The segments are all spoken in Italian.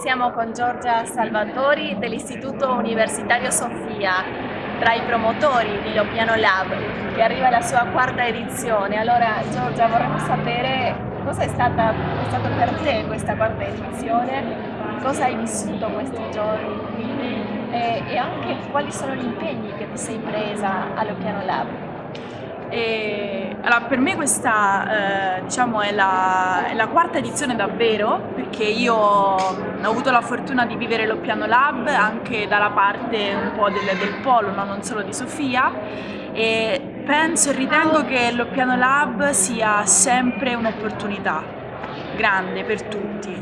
siamo con Giorgia Salvatori dell'Istituto Universitario Sofia, tra i promotori di Lopiano Lab, che arriva alla sua quarta edizione. Allora Giorgia vorremmo sapere cosa è, stata, è stata per te questa quarta edizione, cosa hai vissuto questi giorni qui e, e anche quali sono gli impegni che ti sei presa a Lopiano Lab. E, allora, per me questa eh, diciamo, è, la, è, la, quarta edizione davvero perché io ho avuto la fortuna di vivere lo Piano Lab anche dalla parte un po' del, del polo, no? non solo di Sofia e penso e ritengo che lo Piano Lab sia sempre un'opportunità grande per tutti,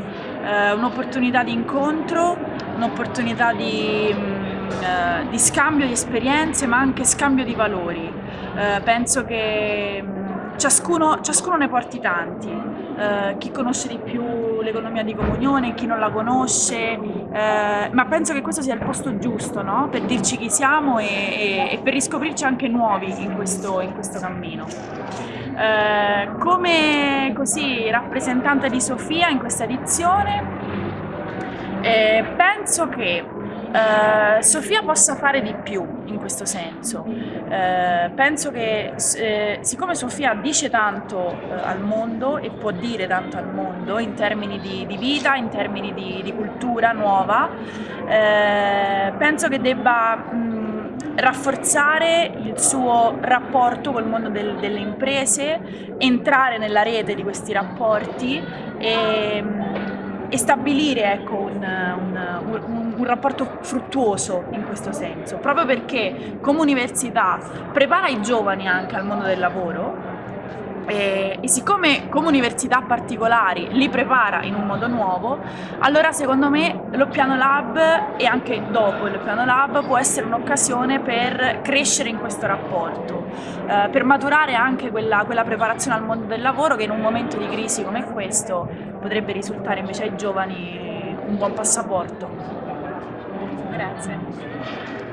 eh, un'opportunità di incontro, un'opportunità di, mm, eh, di scambio di esperienze ma anche scambio di valori eh, penso che mm, ciascuno, ciascuno, ne porti tanti, eh, chi conosce di più l'economia di comunione, chi non la conosce, eh, ma penso che questo sia il posto giusto no? per dirci chi siamo e, e, e per riscoprirci anche nuovi in questo, in questo cammino. Eh, come così, rappresentante di Sofia in questa edizione, penso che Uh, Sofia possa fare di più in questo senso. Uh, penso che eh, siccome Sofia dice tanto uh, al mondo e può dire tanto al mondo in termini di, di vita, in termini di, di cultura nuova, penso che debba mh, rafforzare il suo rapporto col mondo del, delle imprese, entrare nella rete di questi rapporti e, e stabilire ecco, un, un, un, un, rapporto fruttuoso in questo senso, proprio perché come università prepara i giovani anche al mondo del lavoro e, e, siccome come università particolari li prepara in un modo nuovo, allora secondo me lo Piano Lab e anche dopo il Piano Lab può essere un'occasione per crescere in questo rapporto, eh, per maturare anche quella, quella preparazione al mondo del lavoro che in un momento di crisi come questo potrebbe risultare invece ai giovani un buon passaporto. Grazie.